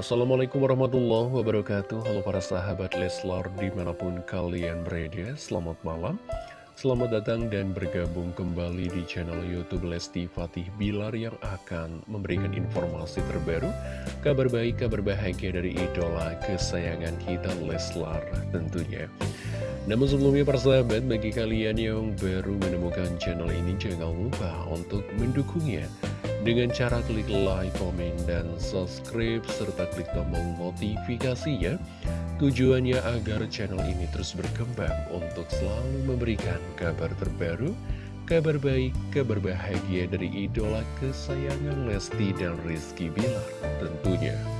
Assalamualaikum warahmatullahi wabarakatuh. Halo para sahabat Leslar di mana pun kalian berada Selamat malam. Selamat datang dan bergabung kembali di channel Youtube Lesti Fatih Bilar Yang akan memberikan informasi terbaru Kabar baik, kabar bahagia dari idola kesayangan kita Leslar tentunya. Namun sebelumnya para sahabat, bagi kalian yang baru menemukan channel ini jangan lupa untuk mendukungnya dengan cara klik like, komen, dan subscribe, serta klik tombol notifikasinya. Tujuannya agar channel ini terus berkembang untuk selalu memberikan kabar terbaru, kabar baik, kabar bahagia dari idola kesayangan Lesti dan Rizky Bilar tentunya.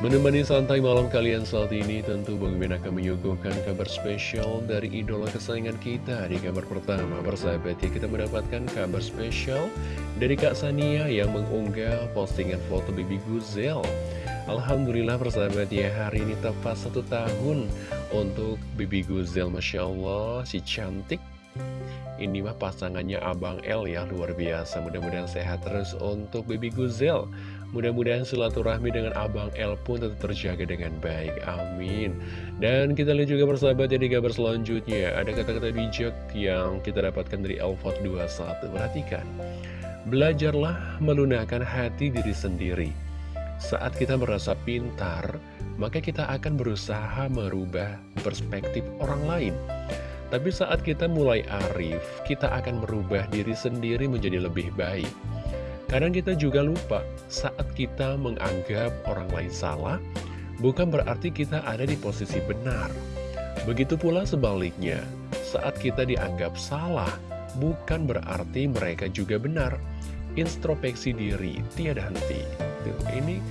Menemani santai malam kalian saat ini, tentu Bang akan menyuguhkan kabar spesial dari idola kesayangan kita. Di kabar pertama, bersahabat ya, kita mendapatkan kabar spesial dari Kak Sania yang mengunggah postingan foto Bibi Guzel. Alhamdulillah persahabat ya, hari ini tepat satu tahun untuk Bibi Guzel. Masya Allah, si cantik. Ini mah pasangannya Abang L ya, luar biasa. Mudah-mudahan sehat terus untuk Bibi Guzel. Mudah-mudahan silaturahmi dengan Abang L pun tetap terjaga dengan baik. Amin. Dan kita lihat juga persahabat di kabar selanjutnya. Ada kata-kata bijak yang kita dapatkan dari Alfat 21. Perhatikan. Belajarlah melunakkan hati diri sendiri. Saat kita merasa pintar, maka kita akan berusaha merubah perspektif orang lain. Tapi saat kita mulai arif, kita akan merubah diri sendiri menjadi lebih baik. Kadang kita juga lupa saat kita menganggap orang lain salah, bukan berarti kita ada di posisi benar. Begitu pula sebaliknya, saat kita dianggap salah, bukan berarti mereka juga benar. Introspeksi diri, tiada henti. Tuh, ini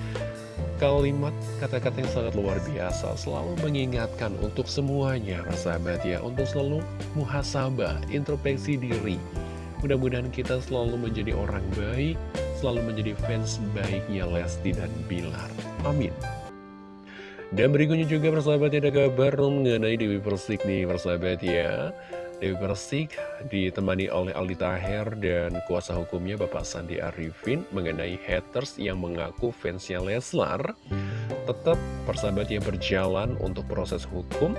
kalimat kata-kata yang sangat luar biasa selalu mengingatkan untuk semuanya sahabat ya untuk selalu muhasabah introspeksi diri Mudah-mudahan kita selalu menjadi orang baik, selalu menjadi fans baiknya Lesti dan Bilar. Amin. Dan berikutnya juga persahabat ada kabar mengenai Dewi Persik nih persahabat ya. Dewi Persik ditemani oleh Aldi Taher dan kuasa hukumnya Bapak Sandi Arifin mengenai haters yang mengaku fansnya Leslar. Tetap persahabat yang berjalan untuk proses hukum.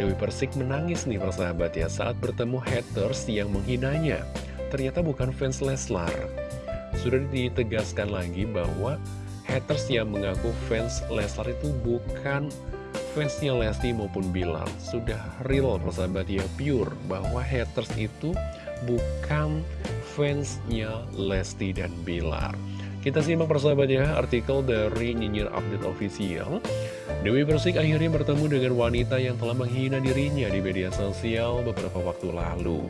Dewi Persik menangis nih persahabat ya saat bertemu haters yang menghinanya ternyata bukan fans Leslar. Sudah ditegaskan lagi bahwa haters yang mengaku fans Leslar itu bukan fansnya Lesti maupun Bilar. Sudah real persahabat ya, pure, bahwa haters itu bukan fansnya Lesti dan Bilar. Kita simak persahabat ya, artikel dari Nyinyir Update Official. Dewi Persik akhirnya bertemu dengan wanita yang telah menghina dirinya di media sosial beberapa waktu lalu.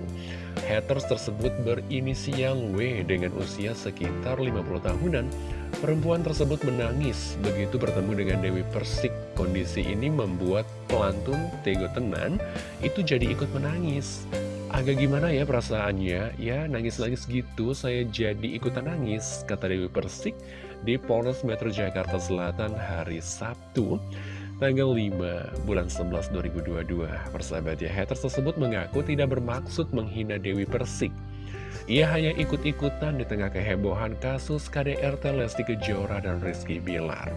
Haters tersebut berinisial W dengan usia sekitar 50 tahunan. Perempuan tersebut menangis begitu bertemu dengan Dewi Persik. Kondisi ini membuat pelantun Tego Tenan itu jadi ikut menangis. Agak gimana ya perasaannya? Ya, nangis-nangis gitu saya jadi ikutan nangis, kata Dewi Persik di Polres Metro Jakarta Selatan hari Sabtu tanggal 5 bulan 11 2022 persahabat ya haters tersebut mengaku tidak bermaksud menghina Dewi Persik. Ia hanya ikut-ikutan di tengah kehebohan kasus KDRT Lesti Kejora dan Rizky Bilar.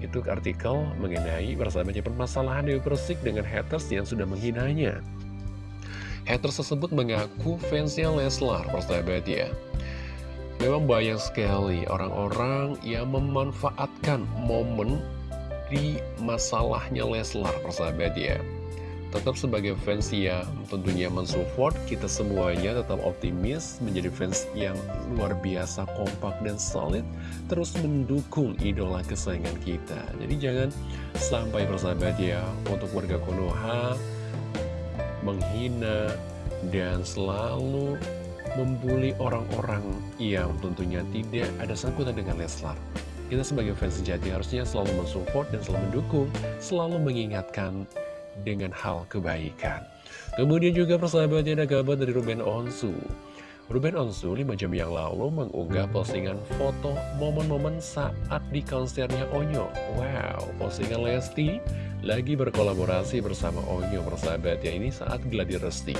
Itu artikel mengenai persahabatnya permasalahan Dewi Persik dengan haters yang sudah menghinanya haters tersebut mengaku fansnya Leslar persahabat ya Memang banyak sekali orang-orang yang memanfaatkan momen di masalahnya Leslar, persahabat ya. Tetap sebagai fans yang tentunya mensupport, kita semuanya tetap optimis menjadi fans yang luar biasa, kompak dan solid, terus mendukung idola kesayangan kita. Jadi jangan sampai persahabat ya, untuk warga Konoha menghina dan selalu membuli orang-orang yang tentunya tidak ada sangkutan dengan Leslar. Kita sebagai fans sejati harusnya selalu mensupport dan selalu mendukung, selalu mengingatkan dengan hal kebaikan. Kemudian juga persahabatnya ada kabar dari Ruben Onsu. Ruben Onsu 5 jam yang lalu mengunggah postingan foto momen-momen saat di konsernya Onyo. Wow, postingan Lesti lagi berkolaborasi bersama Onyo persahabat ya ini saat gladi resti.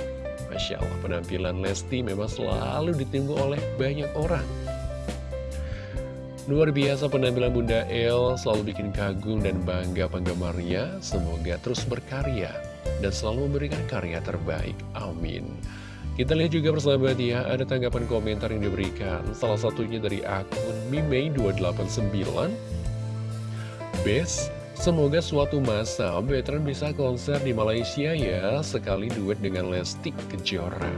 Masya Allah, penampilan Lesti memang selalu ditunggu oleh banyak orang. Luar biasa penampilan Bunda El selalu bikin kagum dan bangga penggemarnya. Semoga terus berkarya dan selalu memberikan karya terbaik. Amin. Kita lihat juga persahabat ya, ada tanggapan komentar yang diberikan. Salah satunya dari akun Mimei289. Best, semoga suatu masa veteran bisa konser di Malaysia ya, sekali duet dengan Lesti Kejora.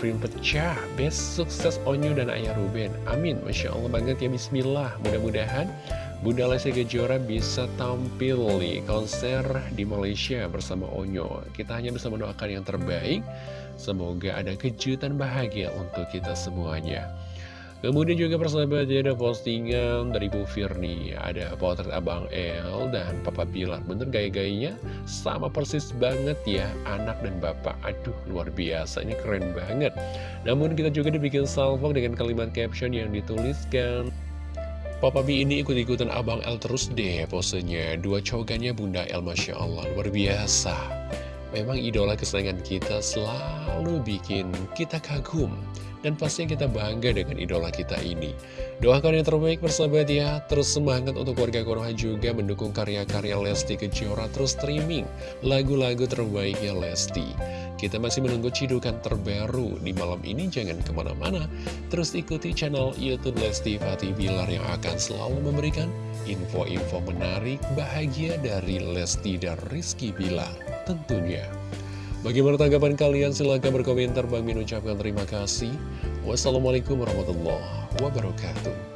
Film pecah, best sukses Onyo dan Ayah Ruben. Amin, Masya Allah banget ya, Bismillah. Mudah-mudahan Bunda Lesti Kejora bisa tampil di konser di Malaysia bersama Onyo. Kita hanya bisa mendoakan yang terbaik. Semoga ada kejutan bahagia untuk kita semuanya. Kemudian juga persahabat ada postingan dari Bu Firni Ada potret Abang El dan Papa Bilar Bener gaya-gayanya sama persis banget ya Anak dan Bapak Aduh luar biasa ini keren banget Namun kita juga dibikin salvo dengan kalimat caption yang dituliskan Papa B ini ikut-ikutan Abang El terus deh posenya. Dua cogannya Bunda El Masya Allah. Luar biasa Memang idola kesayangan kita selalu bikin kita kagum dan pastinya kita bangga dengan idola kita ini. Doakan yang terbaik persahabat ya. Terus semangat untuk warga Konoha juga mendukung karya-karya Lesti Kejora terus streaming lagu-lagu terbaiknya Lesti. Kita masih menunggu cidukan terbaru di malam ini. Jangan ke mana-mana. Terus ikuti channel Youtube Lesti Fatih Bilar yang akan selalu memberikan info-info menarik bahagia dari Lesti dan Rizky Bilar tentunya. Bagaimana tanggapan kalian? Silahkan berkomentar. Bang Min ucapkan terima kasih. Wassalamualaikum warahmatullahi wabarakatuh.